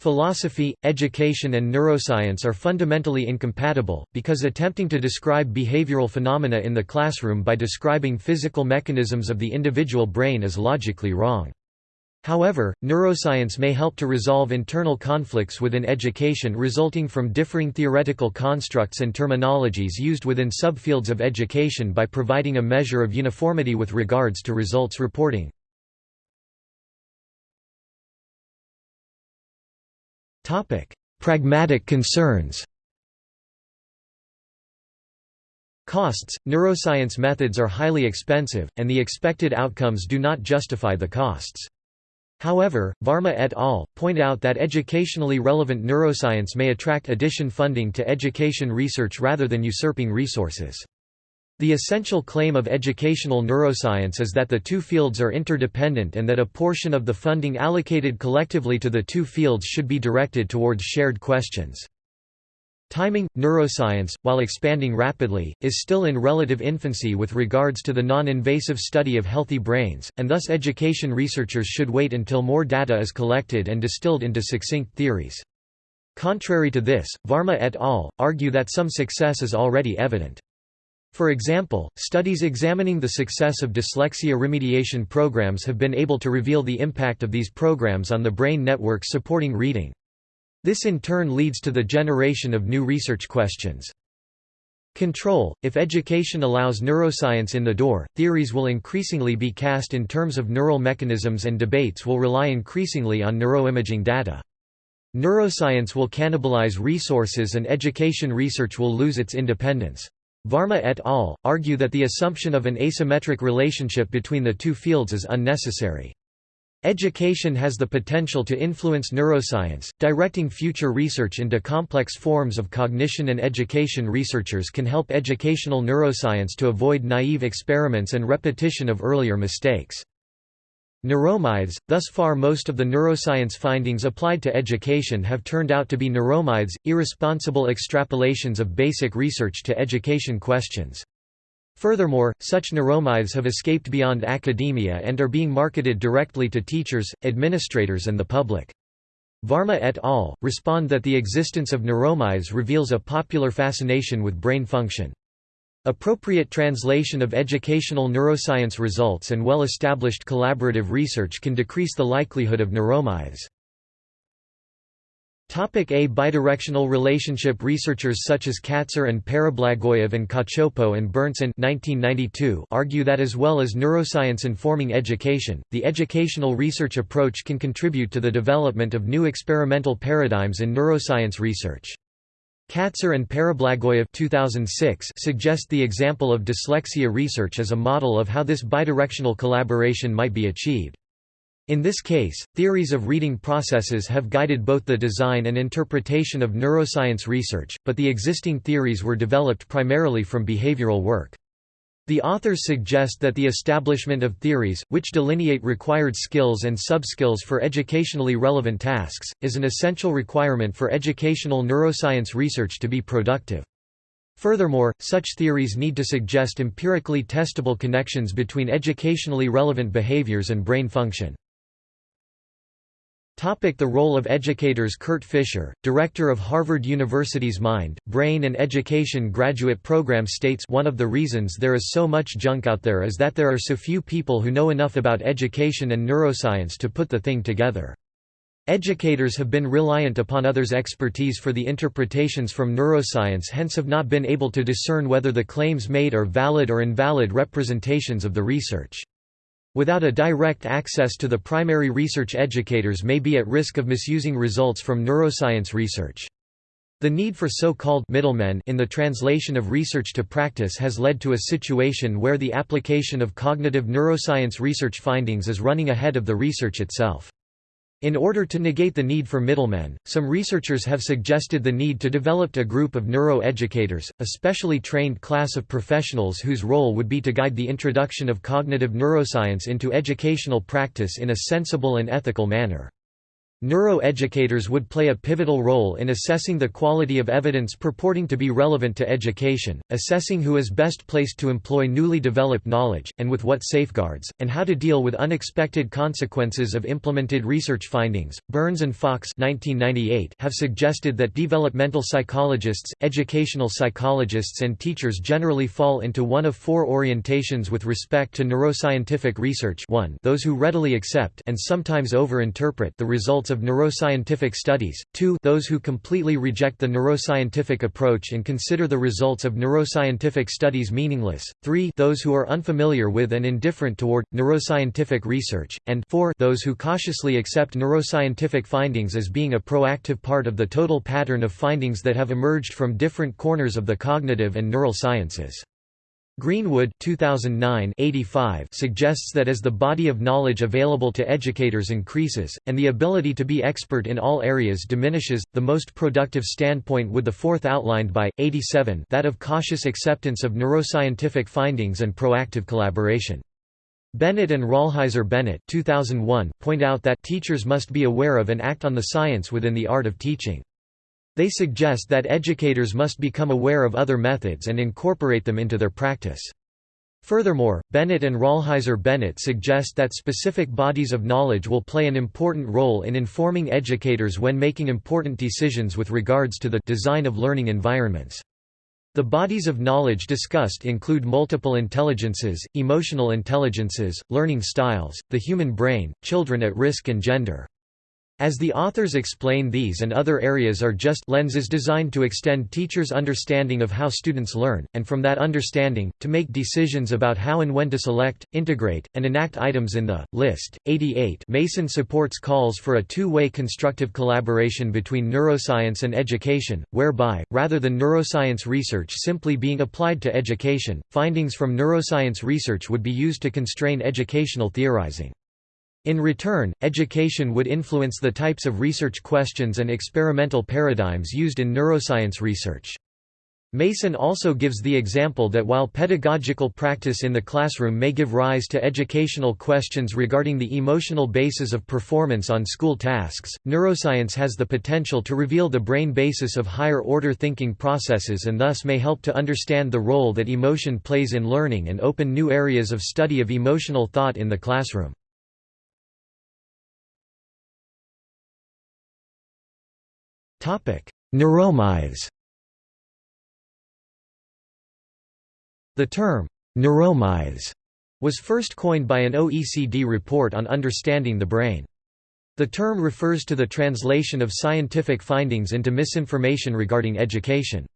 Philosophy, education and neuroscience are fundamentally incompatible, because attempting to describe behavioral phenomena in the classroom by describing physical mechanisms of the individual brain is logically wrong. However, neuroscience may help to resolve internal conflicts within education resulting from differing theoretical constructs and terminologies used within subfields of education by providing a measure of uniformity with regards to results reporting. Pragmatic concerns. Costs Neuroscience methods are highly expensive, and the expected outcomes do not justify the costs. However, Varma et al. point out that educationally relevant neuroscience may attract addition funding to education research rather than usurping resources. The essential claim of educational neuroscience is that the two fields are interdependent and that a portion of the funding allocated collectively to the two fields should be directed towards shared questions. Timing Neuroscience, while expanding rapidly, is still in relative infancy with regards to the non invasive study of healthy brains, and thus education researchers should wait until more data is collected and distilled into succinct theories. Contrary to this, Varma et al. argue that some success is already evident. For example, studies examining the success of dyslexia remediation programs have been able to reveal the impact of these programs on the brain networks supporting reading. This in turn leads to the generation of new research questions. Control – If education allows neuroscience in the door, theories will increasingly be cast in terms of neural mechanisms and debates will rely increasingly on neuroimaging data. Neuroscience will cannibalize resources and education research will lose its independence. Varma et al. argue that the assumption of an asymmetric relationship between the two fields is unnecessary. Education has the potential to influence neuroscience, directing future research into complex forms of cognition and education researchers can help educational neuroscience to avoid naive experiments and repetition of earlier mistakes. Neuromyths – Thus far most of the neuroscience findings applied to education have turned out to be neuromyths, irresponsible extrapolations of basic research to education questions. Furthermore, such neuromyths have escaped beyond academia and are being marketed directly to teachers, administrators and the public. Varma et al. respond that the existence of neuromyths reveals a popular fascination with brain function. Appropriate translation of educational neuroscience results and well-established collaborative research can decrease the likelihood of neuromyths. A bidirectional relationship Researchers such as Katzir and Pare-Blagoev and Cacioppo and Berntson 1992 argue that as well as neuroscience informing education, the educational research approach can contribute to the development of new experimental paradigms in neuroscience research. Katzir and Pare-Blagoev 2006 suggest the example of dyslexia research as a model of how this bidirectional collaboration might be achieved. In this case, theories of reading processes have guided both the design and interpretation of neuroscience research, but the existing theories were developed primarily from behavioral work. The authors suggest that the establishment of theories, which delineate required skills and subskills for educationally relevant tasks, is an essential requirement for educational neuroscience research to be productive. Furthermore, such theories need to suggest empirically testable connections between educationally relevant behaviors and brain function. The role of educators Kurt Fischer, director of Harvard University's Mind, Brain and Education graduate program states one of the reasons there is so much junk out there is that there are so few people who know enough about education and neuroscience to put the thing together. Educators have been reliant upon others' expertise for the interpretations from neuroscience hence have not been able to discern whether the claims made are valid or invalid representations of the research. Without a direct access to the primary research educators may be at risk of misusing results from neuroscience research. The need for so-called middlemen in the translation of research to practice has led to a situation where the application of cognitive neuroscience research findings is running ahead of the research itself. In order to negate the need for middlemen, some researchers have suggested the need to develop a group of neuroeducators, a specially trained class of professionals whose role would be to guide the introduction of cognitive neuroscience into educational practice in a sensible and ethical manner. Neuroeducators would play a pivotal role in assessing the quality of evidence purporting to be relevant to education, assessing who is best placed to employ newly developed knowledge, and with what safeguards, and how to deal with unexpected consequences of implemented research findings. Byrnes and Fox 1998 have suggested that developmental psychologists, educational psychologists, and teachers generally fall into one of four orientations with respect to neuroscientific research 1 those who readily accept and sometimes overinterpret the results of neuroscientific studies, 2 those who completely reject the neuroscientific approach and consider the results of neuroscientific studies meaningless, 3 those who are unfamiliar with and indifferent toward, neuroscientific research, and 4 those who cautiously accept neuroscientific findings as being a proactive part of the total pattern of findings that have emerged from different corners of the cognitive and neural sciences. Greenwood 2009 suggests that as the body of knowledge available to educators increases, and the ability to be expert in all areas diminishes, the most productive standpoint would the fourth outlined by, 87 that of cautious acceptance of neuroscientific findings and proactive collaboration. Bennett and Rolheiser Bennett 2001 point out that teachers must be aware of and act on the science within the art of teaching. They suggest that educators must become aware of other methods and incorporate them into their practice. Furthermore, Bennett and Rolheiser Bennett suggest that specific bodies of knowledge will play an important role in informing educators when making important decisions with regards to the design of learning environments. The bodies of knowledge discussed include multiple intelligences, emotional intelligences, learning styles, the human brain, children at risk and gender. As the authors explain these and other areas are just lenses designed to extend teachers' understanding of how students learn, and from that understanding, to make decisions about how and when to select, integrate, and enact items in the list. 88 Mason supports calls for a two-way constructive collaboration between neuroscience and education, whereby, rather than neuroscience research simply being applied to education, findings from neuroscience research would be used to constrain educational theorizing. In return, education would influence the types of research questions and experimental paradigms used in neuroscience research. Mason also gives the example that while pedagogical practice in the classroom may give rise to educational questions regarding the emotional basis of performance on school tasks, neuroscience has the potential to reveal the brain basis of higher-order thinking processes and thus may help to understand the role that emotion plays in learning and open new areas of study of emotional thought in the classroom. Neuromyths The term, neuromyths, was first coined by an OECD report on understanding the brain. The term refers to the translation of scientific findings into misinformation regarding education.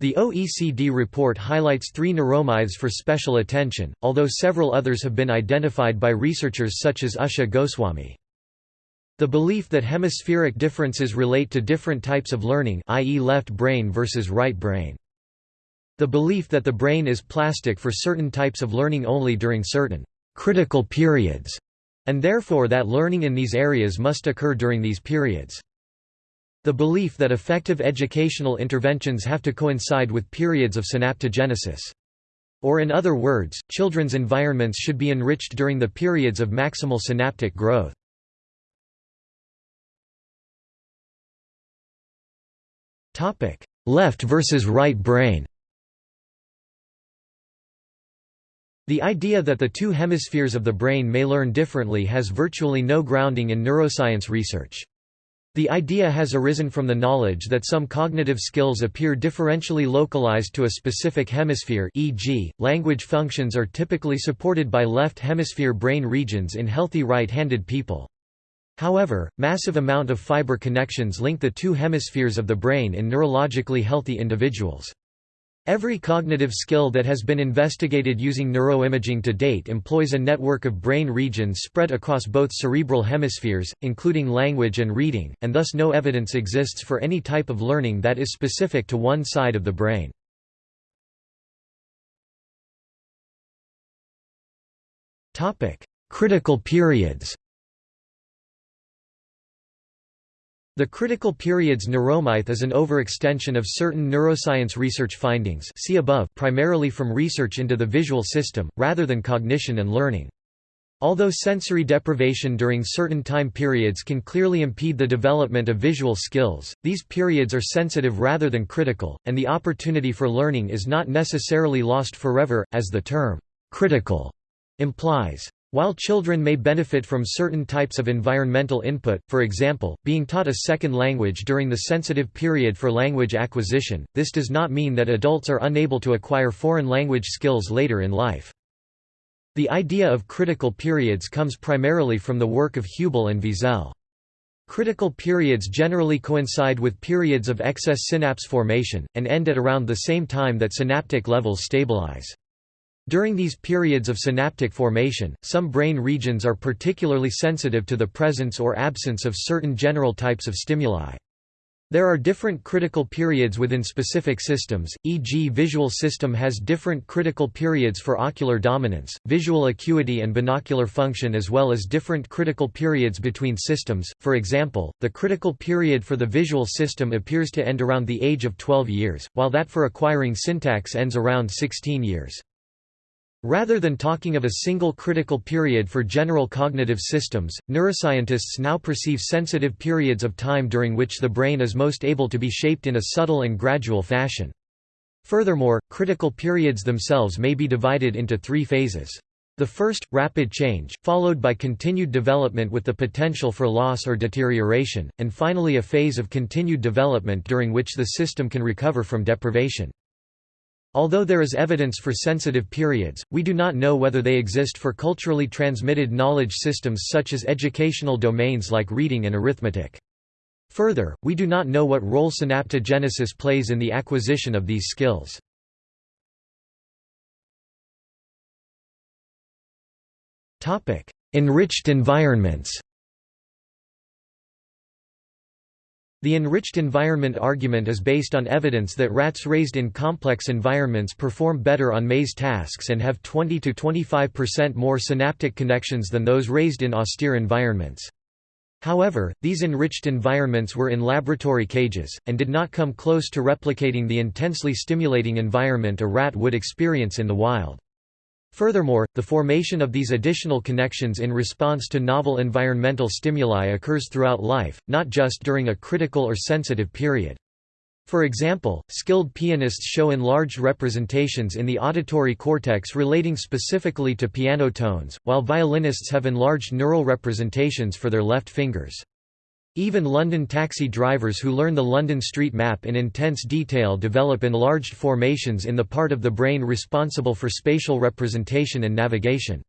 The OECD report highlights three neuromyths for special attention, although several others have been identified by researchers such as Usha Goswami. The belief that hemispheric differences relate to different types of learning i.e. left brain versus right brain. The belief that the brain is plastic for certain types of learning only during certain critical periods, and therefore that learning in these areas must occur during these periods. The belief that effective educational interventions have to coincide with periods of synaptogenesis. Or in other words, children's environments should be enriched during the periods of maximal synaptic growth. Topic: Left versus right brain. The idea that the two hemispheres of the brain may learn differently has virtually no grounding in neuroscience research. The idea has arisen from the knowledge that some cognitive skills appear differentially localized to a specific hemisphere e.g., language functions are typically supported by left hemisphere brain regions in healthy right-handed people. However, massive amount of fiber connections link the two hemispheres of the brain in neurologically healthy individuals. Every cognitive skill that has been investigated using neuroimaging to date employs a network of brain regions spread across both cerebral hemispheres, including language and reading, and thus no evidence exists for any type of learning that is specific to one side of the brain. Critical periods The critical periods neuromyth is an overextension of certain neuroscience research findings see above primarily from research into the visual system, rather than cognition and learning. Although sensory deprivation during certain time periods can clearly impede the development of visual skills, these periods are sensitive rather than critical, and the opportunity for learning is not necessarily lost forever, as the term, critical, implies. While children may benefit from certain types of environmental input, for example, being taught a second language during the sensitive period for language acquisition, this does not mean that adults are unable to acquire foreign language skills later in life. The idea of critical periods comes primarily from the work of Hubel and Wiesel. Critical periods generally coincide with periods of excess synapse formation, and end at around the same time that synaptic levels stabilize. During these periods of synaptic formation, some brain regions are particularly sensitive to the presence or absence of certain general types of stimuli. There are different critical periods within specific systems, e.g. visual system has different critical periods for ocular dominance, visual acuity and binocular function as well as different critical periods between systems, for example, the critical period for the visual system appears to end around the age of 12 years, while that for acquiring syntax ends around 16 years. Rather than talking of a single critical period for general cognitive systems, neuroscientists now perceive sensitive periods of time during which the brain is most able to be shaped in a subtle and gradual fashion. Furthermore, critical periods themselves may be divided into three phases. The first, rapid change, followed by continued development with the potential for loss or deterioration, and finally a phase of continued development during which the system can recover from deprivation. Although there is evidence for sensitive periods, we do not know whether they exist for culturally transmitted knowledge systems such as educational domains like reading and arithmetic. Further, we do not know what role synaptogenesis plays in the acquisition of these skills. Enriched environments The enriched environment argument is based on evidence that rats raised in complex environments perform better on maze tasks and have 20–25% more synaptic connections than those raised in austere environments. However, these enriched environments were in laboratory cages, and did not come close to replicating the intensely stimulating environment a rat would experience in the wild. Furthermore, the formation of these additional connections in response to novel environmental stimuli occurs throughout life, not just during a critical or sensitive period. For example, skilled pianists show enlarged representations in the auditory cortex relating specifically to piano tones, while violinists have enlarged neural representations for their left fingers. Even London taxi drivers who learn the London street map in intense detail develop enlarged formations in the part of the brain responsible for spatial representation and navigation.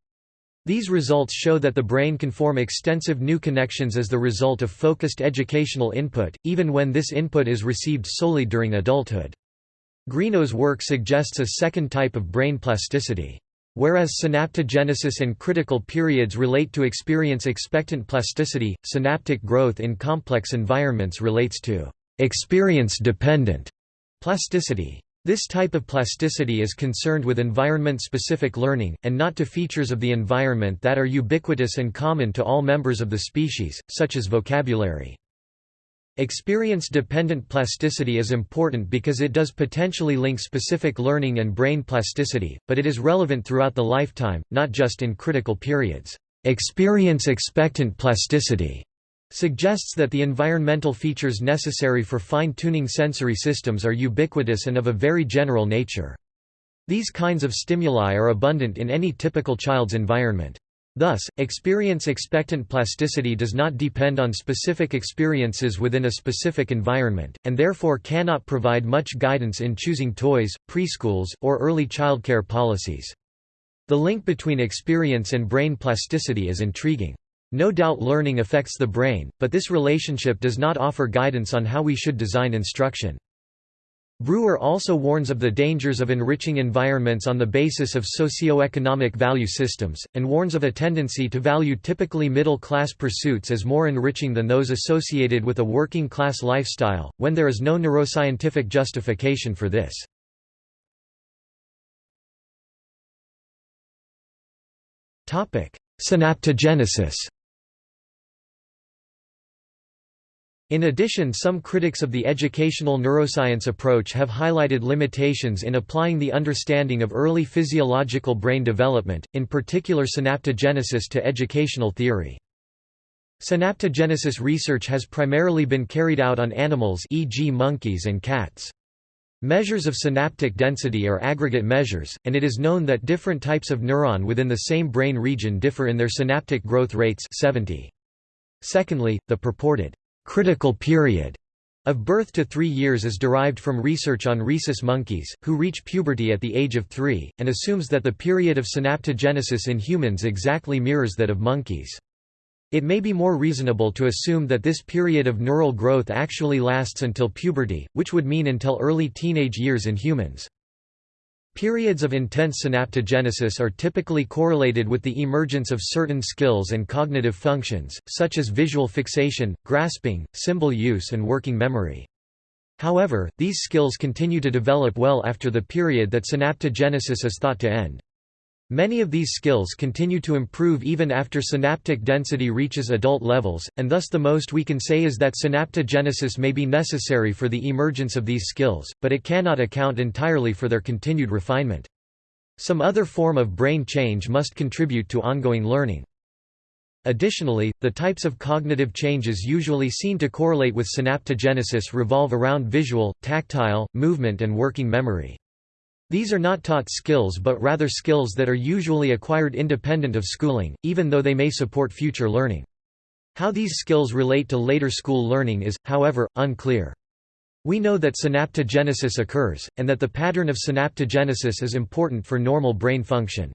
These results show that the brain can form extensive new connections as the result of focused educational input, even when this input is received solely during adulthood. Greenough's work suggests a second type of brain plasticity. Whereas synaptogenesis and critical periods relate to experience expectant plasticity, synaptic growth in complex environments relates to experience-dependent plasticity. This type of plasticity is concerned with environment-specific learning, and not to features of the environment that are ubiquitous and common to all members of the species, such as vocabulary. Experience-dependent plasticity is important because it does potentially link specific learning and brain plasticity, but it is relevant throughout the lifetime, not just in critical periods. Experience-expectant plasticity suggests that the environmental features necessary for fine-tuning sensory systems are ubiquitous and of a very general nature. These kinds of stimuli are abundant in any typical child's environment. Thus, experience-expectant plasticity does not depend on specific experiences within a specific environment, and therefore cannot provide much guidance in choosing toys, preschools, or early childcare policies. The link between experience and brain plasticity is intriguing. No doubt learning affects the brain, but this relationship does not offer guidance on how we should design instruction. Bruer also warns of the dangers of enriching environments on the basis of socio-economic value systems, and warns of a tendency to value typically middle-class pursuits as more enriching than those associated with a working-class lifestyle, when there is no neuroscientific justification for this. Synaptogenesis In addition some critics of the educational neuroscience approach have highlighted limitations in applying the understanding of early physiological brain development, in particular synaptogenesis to educational theory. Synaptogenesis research has primarily been carried out on animals e.g. monkeys and cats. Measures of synaptic density are aggregate measures, and it is known that different types of neuron within the same brain region differ in their synaptic growth rates 70. Secondly, the purported critical period of birth to three years is derived from research on rhesus monkeys, who reach puberty at the age of three, and assumes that the period of synaptogenesis in humans exactly mirrors that of monkeys. It may be more reasonable to assume that this period of neural growth actually lasts until puberty, which would mean until early teenage years in humans. Periods of intense synaptogenesis are typically correlated with the emergence of certain skills and cognitive functions, such as visual fixation, grasping, symbol use and working memory. However, these skills continue to develop well after the period that synaptogenesis is thought to end. Many of these skills continue to improve even after synaptic density reaches adult levels, and thus the most we can say is that synaptogenesis may be necessary for the emergence of these skills, but it cannot account entirely for their continued refinement. Some other form of brain change must contribute to ongoing learning. Additionally, the types of cognitive changes usually seen to correlate with synaptogenesis revolve around visual, tactile, movement and working memory. These are not taught skills but rather skills that are usually acquired independent of schooling, even though they may support future learning. How these skills relate to later school learning is, however, unclear. We know that synaptogenesis occurs, and that the pattern of synaptogenesis is important for normal brain function.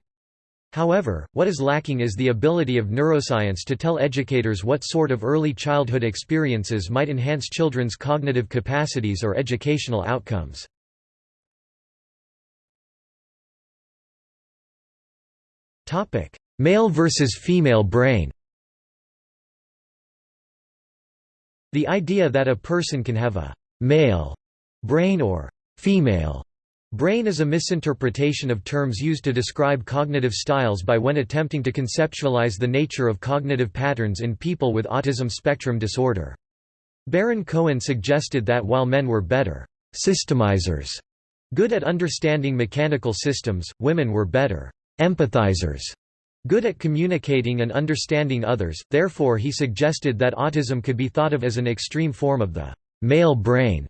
However, what is lacking is the ability of neuroscience to tell educators what sort of early childhood experiences might enhance children's cognitive capacities or educational outcomes. Male versus female brain The idea that a person can have a «male» brain or «female» brain is a misinterpretation of terms used to describe cognitive styles by when attempting to conceptualize the nature of cognitive patterns in people with autism spectrum disorder. Baron Cohen suggested that while men were better «systemizers» good at understanding mechanical systems, women were better empathizers, good at communicating and understanding others, therefore he suggested that autism could be thought of as an extreme form of the male brain.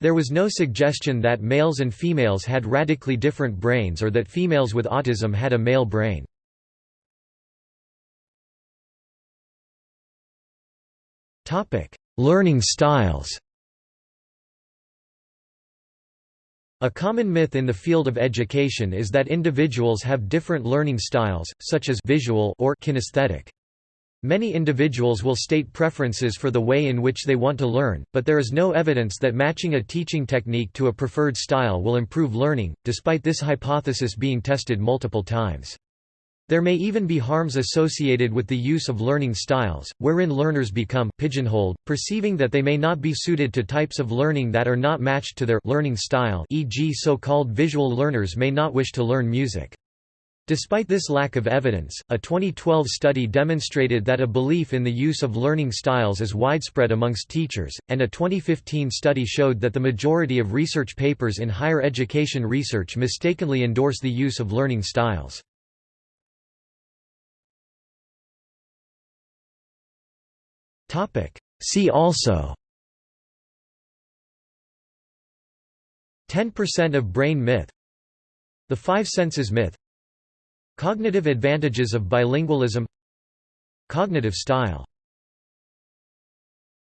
There was no suggestion that males and females had radically different brains or that females with autism had a male brain. Learning styles A common myth in the field of education is that individuals have different learning styles, such as visual or kinesthetic. Many individuals will state preferences for the way in which they want to learn, but there is no evidence that matching a teaching technique to a preferred style will improve learning, despite this hypothesis being tested multiple times. There may even be harms associated with the use of learning styles, wherein learners become pigeonholed, perceiving that they may not be suited to types of learning that are not matched to their learning style e.g. so-called visual learners may not wish to learn music. Despite this lack of evidence, a 2012 study demonstrated that a belief in the use of learning styles is widespread amongst teachers, and a 2015 study showed that the majority of research papers in higher education research mistakenly endorse the use of learning styles. See also. 10% of brain myth. The five senses myth. Cognitive advantages of bilingualism. Cognitive style